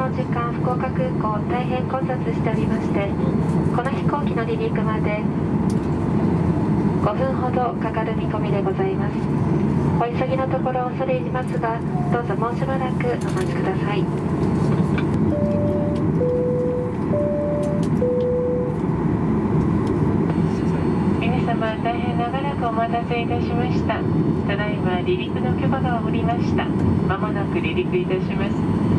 の時間福岡空港大変混雑しておりましてこの飛行機の離陸まで5分ほどかかる見込みでございます。お急ぎのところ恐れ入りますがどうぞもうしばらくお待ちください。皆様大変長らくお待たせいたしました。ただいま離陸の許可が下りました。まもなく離陸いたします。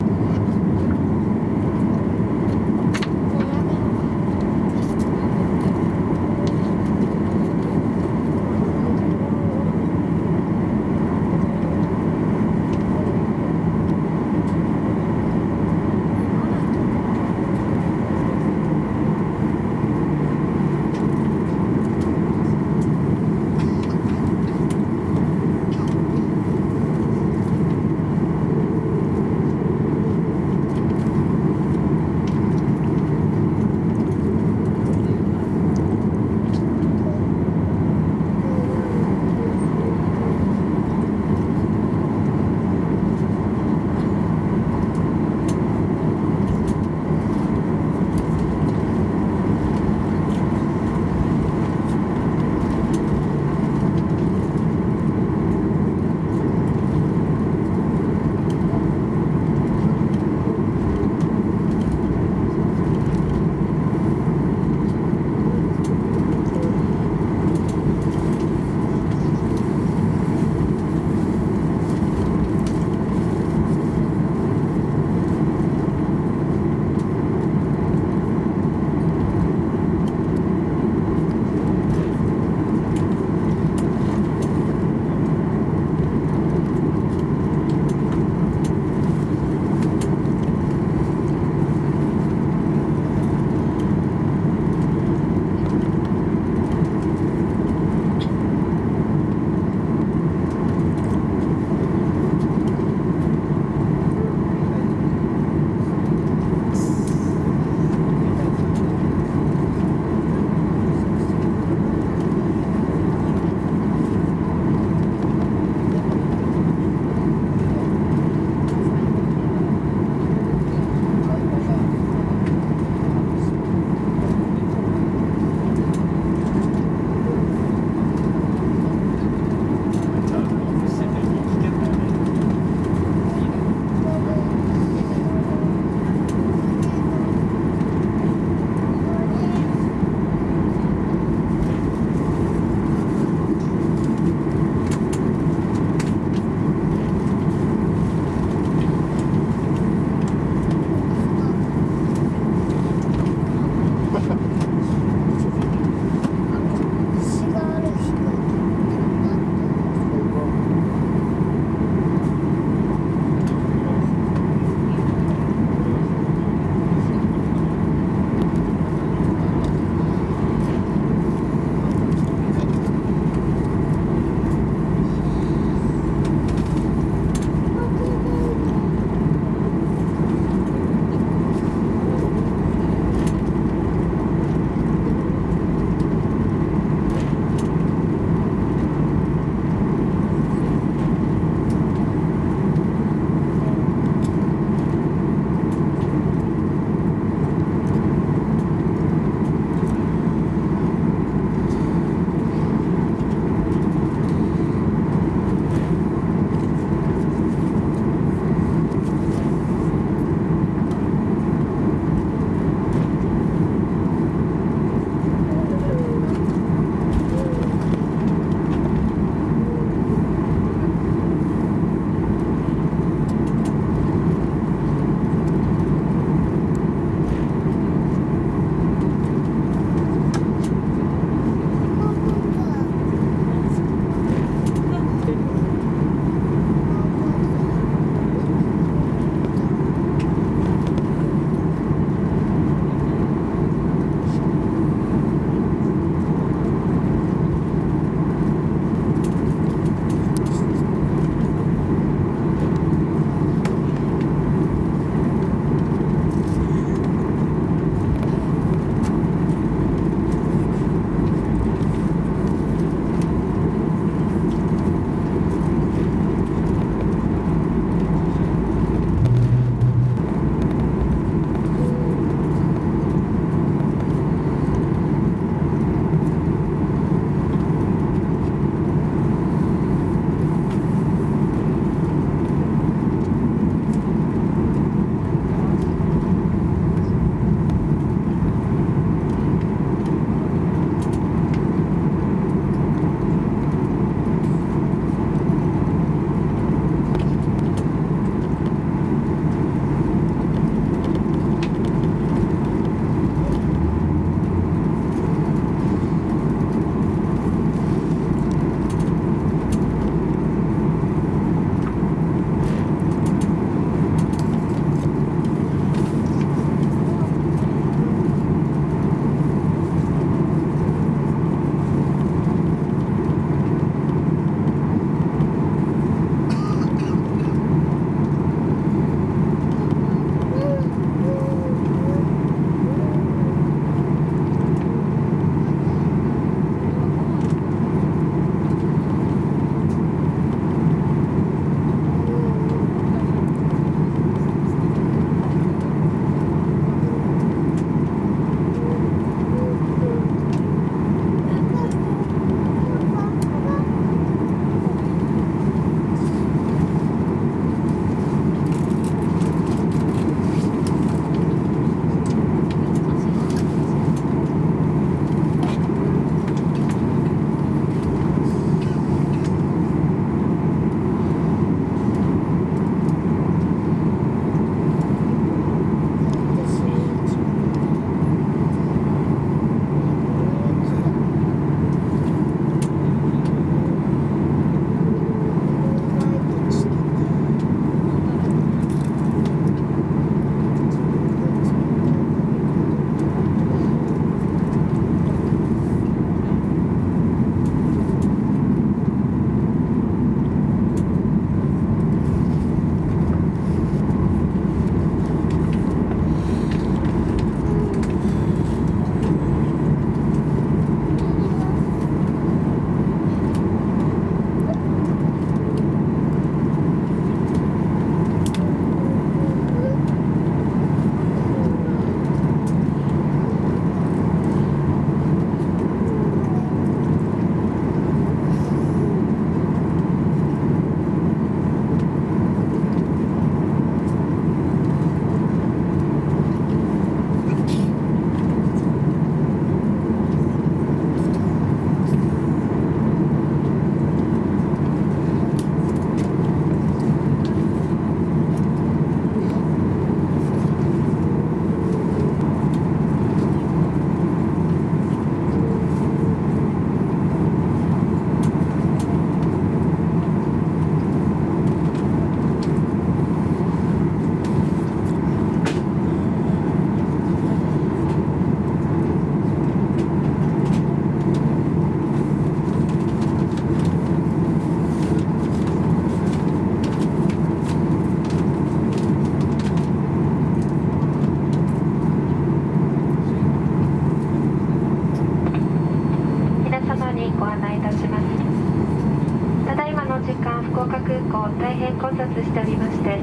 大変混雑しておりまして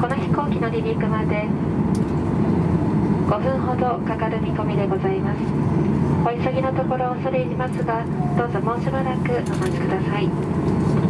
この飛行機の離陸まで5分ほどかかる見込みでございます。お急ぎのところ恐れ入りますがどうぞもうしばらくお待ちください。